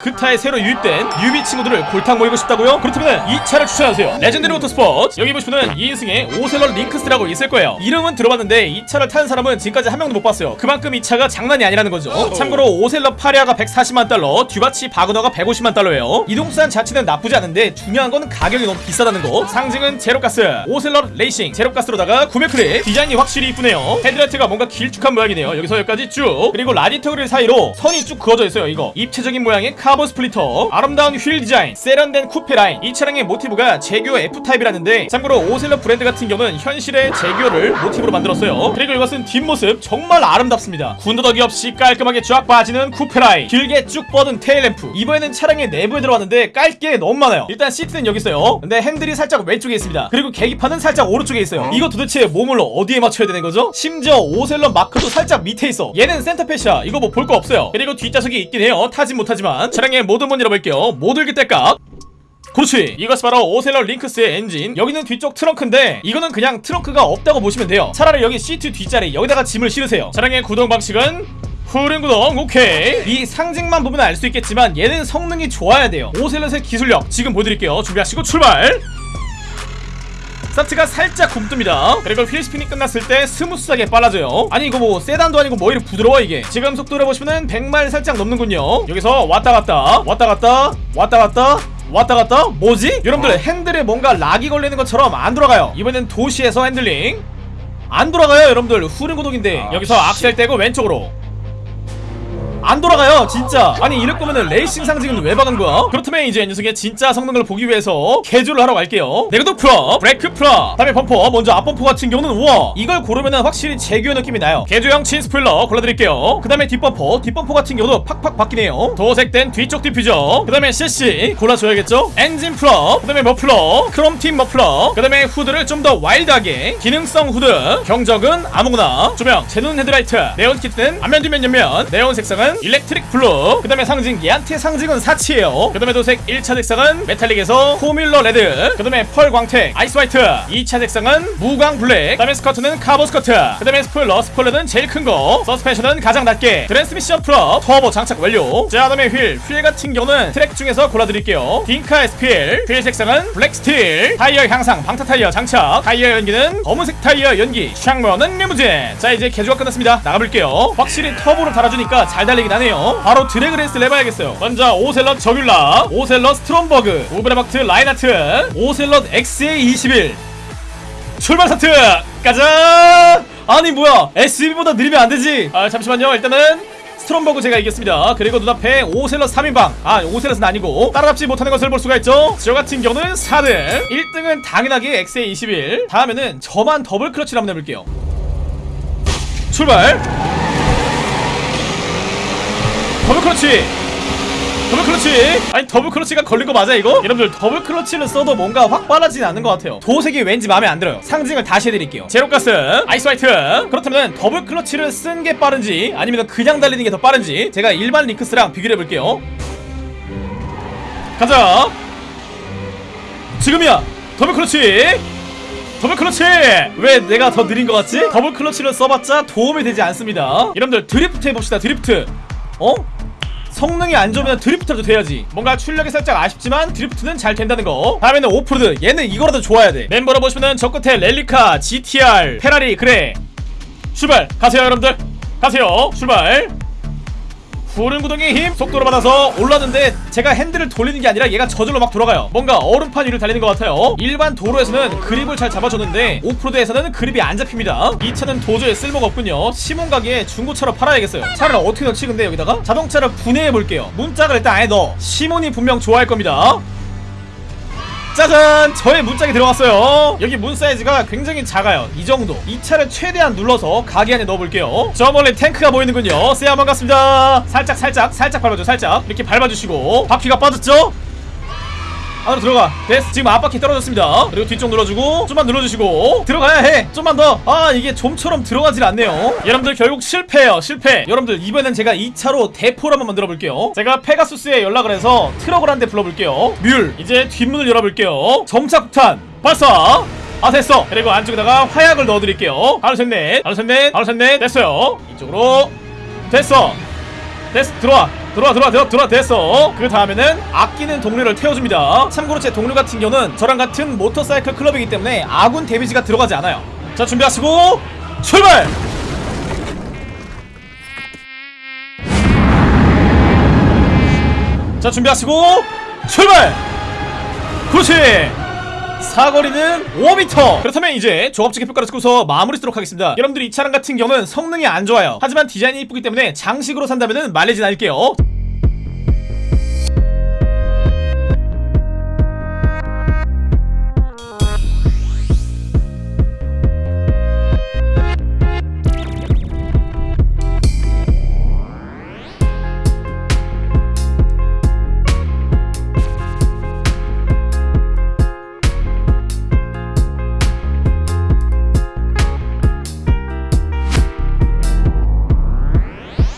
그타에 새로 유입된 newbie 친구들을 골탕 먹이고 싶다고요? 그렇다면 이 차를 추천하세요. 레전드리 모터스포츠. 여기 보시면은 2인승의 오셀럿 링크스라고 있을 거예요. 이름은 들어봤는데 이 차를 타는 사람은 지금까지 한 명도 못 봤어요. 그만큼 이 차가 장난이 아니라는 거죠. 참고로 오셀럿 파리아가 140만 달러 듀바치 바그너가 150만 달러예요. 이동수단 자체는 나쁘지 않은데 중요한 건 가격이 너무 비싸다는 거. 상징은 제로가스. 오셀럿 레이싱. 제로가스로다가 구매 클릭 디자인이 확실히 이쁘네요. 헤드라이트가 뭔가 길쭉한 모양이네요. 여기서 여기까지 쭉. 그리고 라디에이터 그릴 사이로 선이 쭉 그어져 있어요 이거. 입체적인 모양의 카본 splitter 아름다운 휠 디자인 세련된 쿠페 라인 이 차량의 모티브가 제규어 F타입이라는데 참고로 오셀럿 브랜드 같은 경우는 현실의 제규어를 모티브로 만들었어요. 그리고 이것은 뒷모습 정말 아름답습니다. 군더더기 없이 깔끔하게 쫙 빠지는 쿠페 라인 길게 쭉 뻗은 tail lamp. 이번에는 차량의 내부에 들어왔는데 깔 게 너무 많아요. 일단 시트는 여기 있어요. 근데 핸들이 살짝 왼쪽에 있습니다. 그리고 계기판은 살짝 오른쪽에 있어요. 이거 도대체 몸을 어디에 맞춰야 되는 거죠? 심지어 오셀럿 마크도 살짝 밑에 있어. 얘는 center fascia 이거 뭐 볼 거 없어요. 그리고 뒷좌석이 있긴 해요. 타진 못하지만 차량의 모든 문 열어볼게요. 모들기 때깍 그렇지. 이것이 바로 오셀럿 링크스의 엔진. 여기는 뒤쪽 트렁크인데 이거는 그냥 트렁크가 없다고 보시면 돼요. 차라리 여기 시트 뒷자리 여기다가 짐을 실으세요. 차량의 구동 방식은 후륜 구동. 오케이. 이 상징만 보면 알 수 있겠지만 얘는 성능이 좋아야 돼요. 오셀럿의 기술력 지금 보여드릴게요. 준비하시고 출발 스타트가 살짝 굼뜹니다. 그리고 wheel spin이 끝났을 때 smooth하게 빨라져요. 아니 이거 뭐 세단도 아니고 뭐 이리 부드러워 이게. 지금 속도를 보시면은 100마일 살짝 넘는군요. 여기서 왔다 갔다 왔다 갔다 왔다 갔다 왔다 갔다. 뭐지? 여러분들 핸들에 뭔가 lock이 걸리는 것처럼 안 돌아가요. 이번엔 도시에서 핸들링. 안 돌아가요 여러분들. 후륜 구동인데 여기서 악셀 떼고 왼쪽으로 안 돌아가요 진짜. 아니 이럴 거면은 레이싱 상징은 왜 박은 거야? 그렇다면 이제 녀석의 진짜 성능을 보기 위해서 개조를 하러 갈게요. 내구도 프로 브레이크 프로 다음에 범퍼 먼저 앞범퍼 같은 경우는 우와. 이걸 고르면은 확실히 제규어 느낌이 나요. 개조형 chin spoiler 골라드릴게요. 그 다음에 뒷범퍼 뒷범퍼 같은 경우도 팍팍 바뀌네요. 도색된 뒤쪽 디퓨저. 그 다음에 CC 골라줘야겠죠? 엔진 프로 그 다음에 머플러. 크롬팀 머플러. 그 다음에 후드를 좀 더 wild하게. 기능성 후드. 경적은 아무거나. 조명 제논 헤드라이트. 네온 키트는 앞면 뒷면 옆면. 네온 색상은 electric blue. 그 다음에 상징 얘한테 상징은 사치예요. 그 다음에 도색 1차 색상은 metallic에서 formula red. 그 다음에 pearl 광택 ice white. 2차 색상은 무광 black. 그 다음에 스커트는 카본 스커트. 그 다음에 스포일러 스포일러는 제일 큰거. 서스펜션은 가장 낮게. 트랜스미션 프로 터보 장착 완료. 자 그다음에 휠. 휠 같은 경우는 트랙 중에서 골라드릴게요. 딩카 SPL 휠 색상은 black steel. 타이어 향상 방타 타이어 장착. 타이어 연기는 검은색 타이어 연기. 창문은 리무진. 자 이제 개조가 끝났습니다. 나가볼게요. 확실히 터보를 달아주니까 잘 달 리긴 하네요. 바로 drag race를 해봐야겠어요. 먼저 오셀럿 저귤러 오셀럿 스트롬버그 오브라박트 라인하트 오셀럿 XA21 출발 스타트! 가자! 아니 뭐야? SUV보다 느리면 안되지. 아 잠시만요. 일단은 스트롬버그 제가 이겼습니다. 그리고 눈앞에 오셀럿 3인방. 아 오셀럿은 아니고 따라잡지 못하는 것을 볼 수가 있죠. 저 같은 경우는 4등 1등은 당연하게 XA21 다음에는 저만 double clutch를 한번 해볼게요. 출발 double clutch! double clutch! 아니 double clutch가 걸린 거 맞아 이거? 여러분들 double clutch를 써도 뭔가 확 빨라지진 않는 것 같아요. 도색이 왠지 마음에 안 들어요. 상징을 다시 해드릴게요. 제로가스 ice white! 그렇다면 double clutch를 쓴 게 빠른지 아니면 그냥 달리는 게 더 빠른지 제가 일반 링크스랑 비교를 해볼게요. 가자! 지금이야! double clutch! double clutch! 왜 내가 더 느린 것 같지? double clutch를 써봤자 도움이 되지 않습니다. 여러분들 드리프트 해봅시다 드리프트. 어? 성능이 안 좋으면 drift라도 돼야지. 뭔가 출력이 살짝 아쉽지만 drift는 잘 된다는 거. 다음에는 오프로드. 얘는 이거라도 좋아야 돼. 멤버로 보시면은 저 끝에 렐리카 GTR 페라리 그래 출발! 가세요 여러분들. 가세요. 출발 후륜 구동의 힘 속도를 받아서 올랐는데 제가 핸들을 돌리는 게 아니라 얘가 저절로 막 돌아가요. 뭔가 얼음판 위를 달리는 것 같아요. 일반 도로에서는 그립을 잘 잡아줬는데 오프로드에서는 그립이 안 잡힙니다. 이 차는 도저히 쓸모가 없군요. 시몬 가게에 중고차로 팔아야겠어요. 차를 어떻게 넣지 근데 여기다가? 자동차를 분해해 볼게요. 문짝을 일단 안에 넣어. 시몬이 분명 좋아할 겁니다 짜잔! 저의 문짝이 들어왔어요. 여기 문 사이즈가 굉장히 작아요. 이 정도. 이 차를 최대한 눌러서 가게 안에 넣어볼게요. 저 멀리 탱크가 보이는군요. 세야 반갑습니다. 살짝 살짝 살짝 밟아줘 살짝 이렇게 밟아주시고 바퀴가 빠졌죠? 안으로 들어가. 됐어. 지금 앞바퀴 떨어졌습니다. 그리고 뒤쪽 눌러주고 좀만 눌러주시고 들어가야 해. 좀만 더 아 이게 좀처럼 들어가질 않네요. 여러분들 결국 실패예요. 실패. 여러분들 이번엔 제가 2차로 대포를 한번 만들어 볼게요. 제가 페가수스에 연락을 해서 트럭을 한 대 불러볼게요. 뮬. 이제 뒷문을 열어볼게요. 점착폭탄. 발사. 아 됐어. 그리고 안쪽에다가 화약을 넣어드릴게요. 하나 셋넷. 하나 셋넷. 하나 셋넷. 됐어요. 이쪽으로. 됐어. 됐어. 들어와 들어와 들어와 들어와 들어와 됐어. 그 다음에는 아끼는 동료를 태워줍니다. 참고로 제 동료 같은 경우는 저랑 같은 모터사이클 클럽이기 때문에 아군 데미지가 들어가지 않아요. 자 준비하시고 출발! 자 준비하시고 출발! 그렇지 사거리는 5m 그렇다면 이제 조합적인 평가를 찍고서 마무리 쓰도록 하겠습니다. 여러분들 이 차량 같은 경우는 성능이 안 좋아요. 하지만 디자인이 이쁘기 때문에 장식으로 산다면 마일리지 날게요